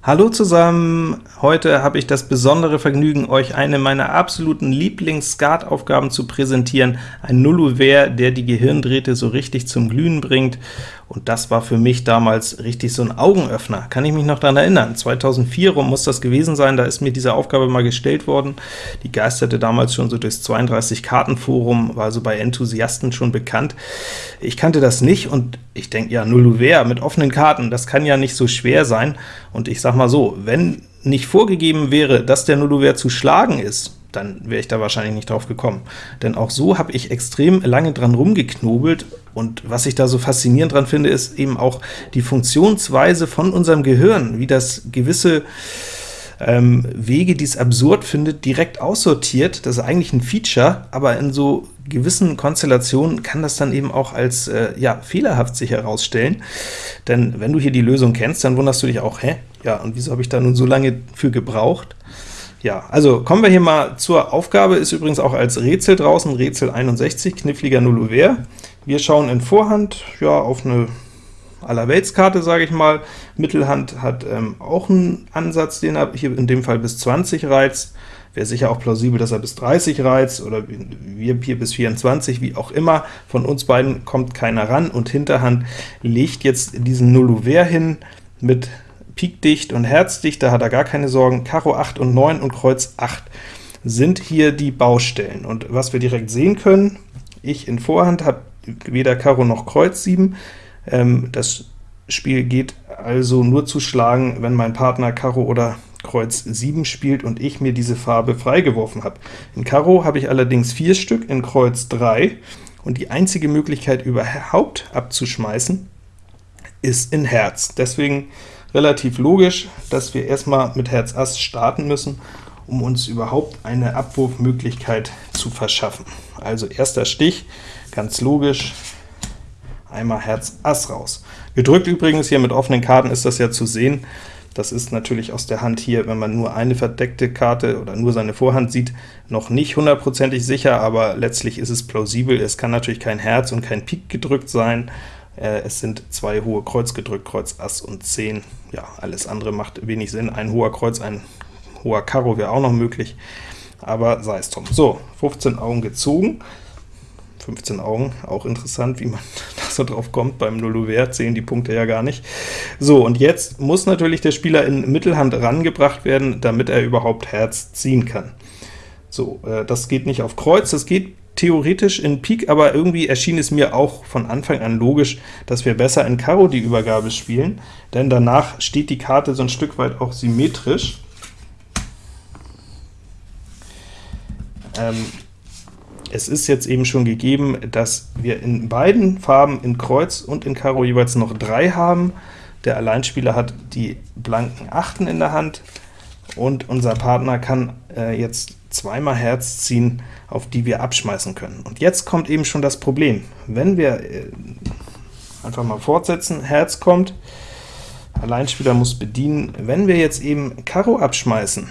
Hallo zusammen! Heute habe ich das besondere Vergnügen, euch eine meiner absoluten Lieblings-Skat-Aufgaben zu präsentieren, ein Nullouvert, der die Gehirndrähte so richtig zum Glühen bringt, und das war für mich damals richtig so ein Augenöffner. Kann ich mich noch daran erinnern? 2004 rum muss das gewesen sein, da ist mir diese Aufgabe mal gestellt worden. Die geisterte damals schon so durchs 32-Karten-Forum, war also bei Enthusiasten schon bekannt. Ich kannte das nicht, und ich denke, ja, Nullouvert mit offenen Karten, das kann ja nicht so schwer sein, und ich sag mal so, wenn nicht vorgegeben wäre, dass der Nullouvert zu schlagen ist, dann wäre ich da wahrscheinlich nicht drauf gekommen. Denn auch so habe ich extrem lange dran rumgeknobelt, und was ich da so faszinierend dran finde, ist eben auch die Funktionsweise von unserem Gehirn, wie das gewisse ähm, Wege, die es absurd findet, direkt aussortiert. Das ist eigentlich ein Feature, aber in so gewissen Konstellationen kann das dann eben auch als äh, ja, fehlerhaft sich herausstellen. Denn wenn du hier die Lösung kennst, dann wunderst du dich auch, hä? Ja, und wieso habe ich da nun so lange für gebraucht? Ja, also kommen wir hier mal zur Aufgabe, ist übrigens auch als Rätsel draußen, Rätsel 61, kniffliger Nullouvert. Wir schauen in Vorhand ja, auf eine Allerweltskarte, sage ich mal. Mittelhand hat ähm, auch einen Ansatz, den er hier in dem Fall bis 20 reizt. Wäre sicher auch plausibel, dass er bis 30 reizt, oder wir hier bis 24, wie auch immer. Von uns beiden kommt keiner ran, und Hinterhand legt jetzt diesen Nullouvert hin mit Pik dicht und Herz dicht, da hat er gar keine Sorgen. Karo 8 und 9 und Kreuz 8 sind hier die Baustellen. Und was wir direkt sehen können, ich in Vorhand habe weder Karo noch Kreuz 7. Ähm, das Spiel geht also nur zu schlagen, wenn mein Partner Karo oder Kreuz 7 spielt und ich mir diese Farbe freigeworfen habe. In Karo habe ich allerdings vier Stück, in Kreuz 3, und die einzige Möglichkeit überhaupt abzuschmeißen ist in Herz. Deswegen relativ logisch, dass wir erstmal mit Herz Ass starten müssen, um uns überhaupt eine Abwurfmöglichkeit zu verschaffen. Also erster Stich, ganz logisch, einmal Herz Ass raus. Gedrückt übrigens, hier mit offenen Karten ist das ja zu sehen, das ist natürlich aus der Hand hier, wenn man nur eine verdeckte Karte oder nur seine Vorhand sieht, noch nicht hundertprozentig sicher, aber letztlich ist es plausibel. Es kann natürlich kein Herz und kein Pik gedrückt sein, äh, es sind zwei hohe Kreuz gedrückt, Kreuz Ass und 10. Ja, alles andere macht wenig Sinn. Ein hoher Kreuz, ein hoher Karo wäre auch noch möglich, aber sei es drum. So, 15 Augen gezogen. 15 Augen, auch interessant, wie man da so drauf kommt. Beim Nullouvert zählen die Punkte ja gar nicht. So, und jetzt muss natürlich der Spieler in Mittelhand rangebracht werden, damit er überhaupt Herz ziehen kann. So, äh, das geht nicht auf Kreuz, das geht theoretisch in Pik, aber irgendwie erschien es mir auch von Anfang an logisch, dass wir besser in Karo die Übergabe spielen, denn danach steht die Karte so ein Stück weit auch symmetrisch. Ähm, es ist jetzt eben schon gegeben, dass wir in beiden Farben, in Kreuz und in Karo, jeweils noch drei haben. Der Alleinspieler hat die blanken Achten in der Hand, und unser Partner kann äh, jetzt zweimal Herz ziehen, auf die wir abschmeißen können. Und jetzt kommt eben schon das Problem. Wenn wir äh, einfach mal fortsetzen, Herz kommt, Alleinspieler muss bedienen. Wenn wir jetzt eben Karo abschmeißen,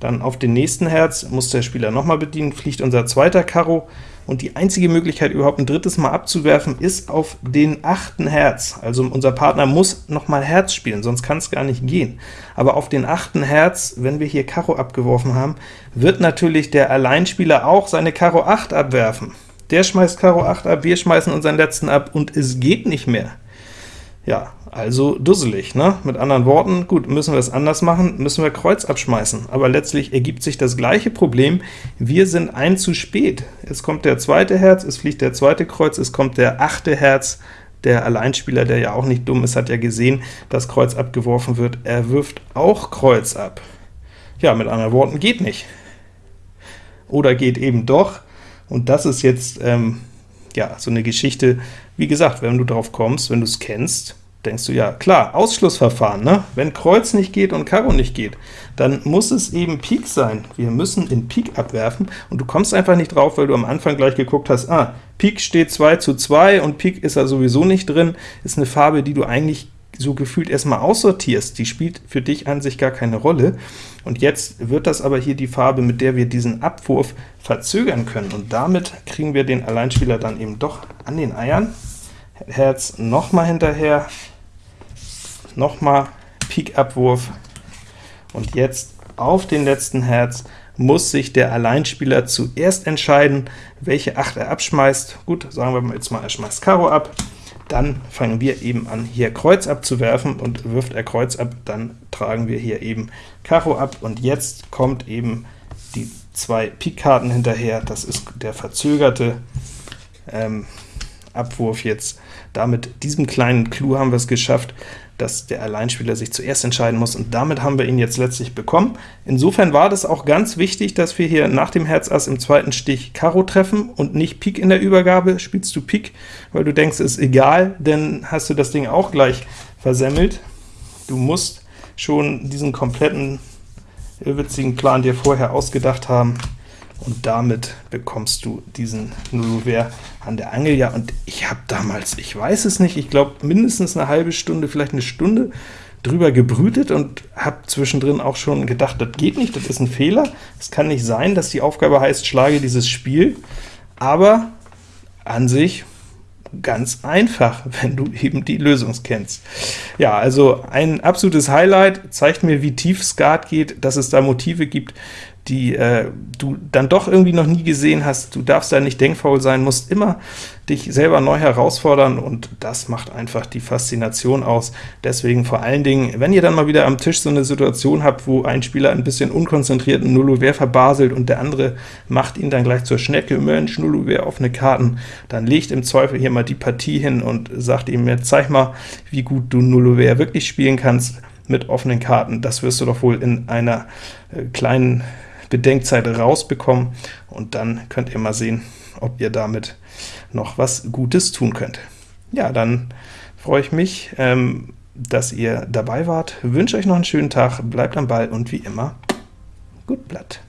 dann auf den nächsten Herz muss der Spieler nochmal bedienen, fliegt unser zweiter Karo, und die einzige Möglichkeit, überhaupt ein drittes Mal abzuwerfen, ist auf den achten Herz. Also unser Partner muss nochmal Herz spielen, sonst kann es gar nicht gehen. Aber auf den achten Herz, wenn wir hier Karo abgeworfen haben, wird natürlich der Alleinspieler auch seine Karo 8 abwerfen. Der schmeißt Karo 8 ab, wir schmeißen unseren letzten ab, und es geht nicht mehr. Ja, also dusselig, ne? Mit anderen Worten, gut, müssen wir es anders machen, müssen wir Kreuz abschmeißen. Aber letztlich ergibt sich das gleiche Problem, wir sind ein zu spät. Es kommt der zweite Herz, es fliegt der zweite Kreuz, es kommt der achte Herz, der Alleinspieler, der ja auch nicht dumm ist, hat ja gesehen, dass Kreuz abgeworfen wird, er wirft auch Kreuz ab. Ja, mit anderen Worten, geht nicht. Oder geht eben doch, und das ist jetzt ähm, ja so eine Geschichte, wie gesagt, wenn du drauf kommst, wenn du es kennst, denkst du, ja klar, Ausschlussverfahren, ne? wenn Kreuz nicht geht und Karo nicht geht, dann muss es eben Pik sein. Wir müssen in Pik abwerfen, und du kommst einfach nicht drauf, weil du am Anfang gleich geguckt hast, ah, Pik steht 2 zu 2, und Pik ist da sowieso nicht drin, ist eine Farbe, die du eigentlich so gefühlt erstmal aussortierst, die spielt für dich an sich gar keine Rolle, und jetzt wird das aber hier die Farbe, mit der wir diesen Abwurf verzögern können, und damit kriegen wir den Alleinspieler dann eben doch an den Eiern. Herz nochmal hinterher, nochmal Pik-Abwurf, und jetzt auf den letzten Herz muss sich der Alleinspieler zuerst entscheiden, welche 8 er abschmeißt. Gut, sagen wir jetzt mal, er schmeißt Karo ab, dann fangen wir eben an, hier Kreuz abzuwerfen, und wirft er Kreuz ab, dann tragen wir hier eben Karo ab, und jetzt kommt eben die zwei Pik-Karten hinterher, das ist der verzögerte ähm, Abwurf jetzt. Damit diesem kleinen Clou haben wir es geschafft, dass der Alleinspieler sich zuerst entscheiden muss, und damit haben wir ihn jetzt letztlich bekommen. Insofern war das auch ganz wichtig, dass wir hier nach dem Herz Ass im zweiten Stich Karo treffen und nicht Pik in der Übergabe. Spielst du Pik, weil du denkst, ist egal, dann hast du das Ding auch gleich versemmelt. Du musst schon diesen kompletten irrwitzigen Plan dir vorher ausgedacht haben, und damit bekommst du diesen Nullouvert an der Angel. Ja, und ich habe damals, ich weiß es nicht, ich glaube mindestens eine halbe Stunde, vielleicht eine Stunde drüber gebrütet und habe zwischendrin auch schon gedacht, das geht nicht, das ist ein Fehler. Es kann nicht sein, dass die Aufgabe heißt, schlage dieses Spiel, aber an sich ganz einfach, wenn du eben die Lösung kennst. Ja, also ein absolutes Highlight, zeigt mir, wie tief Skat geht, dass es da Motive gibt, die äh, du dann doch irgendwie noch nie gesehen hast. Du darfst da nicht denkfaul sein, musst immer dich selber neu herausfordern, und das macht einfach die Faszination aus. Deswegen vor allen Dingen, wenn ihr dann mal wieder am Tisch so eine Situation habt, wo ein Spieler ein bisschen unkonzentriert einen Nullouvert verbaselt und der andere macht ihn dann gleich zur Schnecke, Mensch, Nullouvert offene Karten, dann legt im Zweifel hier mal die Partie hin und sagt ihm, jetzt zeig mal, wie gut du Nullouvert wirklich spielen kannst mit offenen Karten. Das wirst du doch wohl in einer äh, kleinen Bedenkzeit rausbekommen, und dann könnt ihr mal sehen, ob ihr damit noch was Gutes tun könnt. Ja, dann freue ich mich, ähm, dass ihr dabei wart, wünsche euch noch einen schönen Tag, bleibt am Ball und wie immer, gut Blatt.